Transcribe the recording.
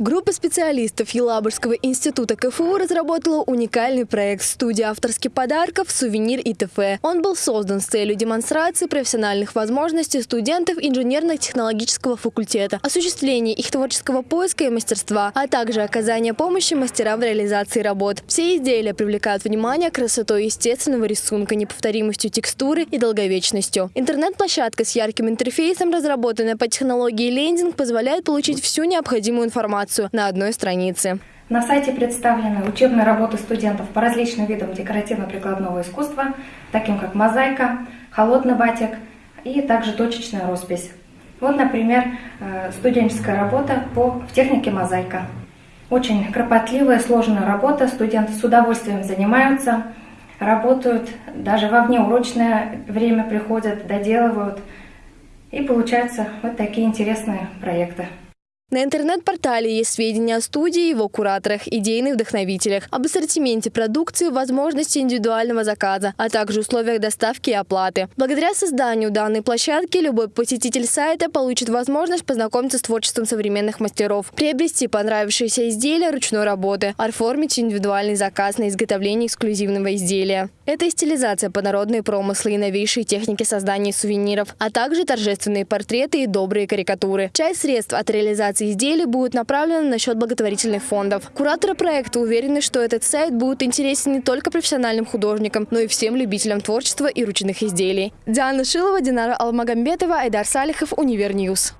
Группа специалистов Елабужского института КФУ разработала уникальный проект «Студия авторских подарков. Сувенир и т.ф.». Он был создан с целью демонстрации профессиональных возможностей студентов инженерно-технологического факультета, осуществления их творческого поиска и мастерства, а также оказания помощи мастерам в реализации работ. Все изделия привлекают внимание красотой естественного рисунка, неповторимостью текстуры и долговечностью. Интернет-площадка с ярким интерфейсом, разработанная по технологии лендинг, позволяет получить всю необходимую информацию информацию на одной странице. На сайте представлены учебные работы студентов по различным видам декоративно-прикладного искусства, таким как мозаика, холодный батик и также точечная роспись. Вот, например, э, студенческая работа по в технике мозаика. Очень кропотливая, сложная работа, студенты с удовольствием занимаются, работают, даже во внеурочное время приходят, доделывают. И получаются вот такие интересные проекты. На интернет-портале есть сведения о студии, его кураторах, идейных вдохновителях, об ассортименте продукции, возможности индивидуального заказа, а также условиях доставки и оплаты. Благодаря созданию данной площадки любой посетитель сайта получит возможность познакомиться с творчеством современных мастеров, приобрести понравившиеся изделия ручной работы, оформить индивидуальный заказ на изготовление эксклюзивного изделия. Это и стилизация по народные промыслы и новейшие техники создания сувениров, а также торжественные портреты и добрые карикатуры. Часть средств от реализации реализации изделий будут направлены на счет благотворительных фондов. Кураторы проекта уверены, что этот сайт будет интересен не только профессиональным художникам, но и всем любителям творчества и ручных изделий. Диана Шилова, Динара Алмагамбетова, Айдар Салихов, Univer News.